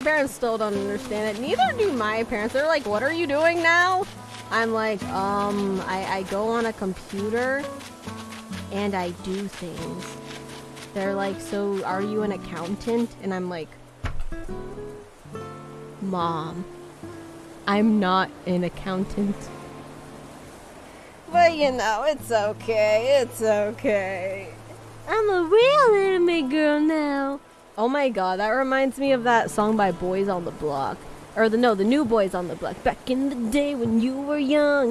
parents still don't understand it. Neither do my parents. They're like, what are you doing now? I'm like, um, I, I go on a computer and I do things. They're like, so are you an accountant? And I'm like, Mom, I'm not an accountant. But you know, it's okay. It's okay. I'm a real. Oh my god, that reminds me of that song by Boys on the Block. Or the no, the new Boys on the Block. Back in the day when you were young.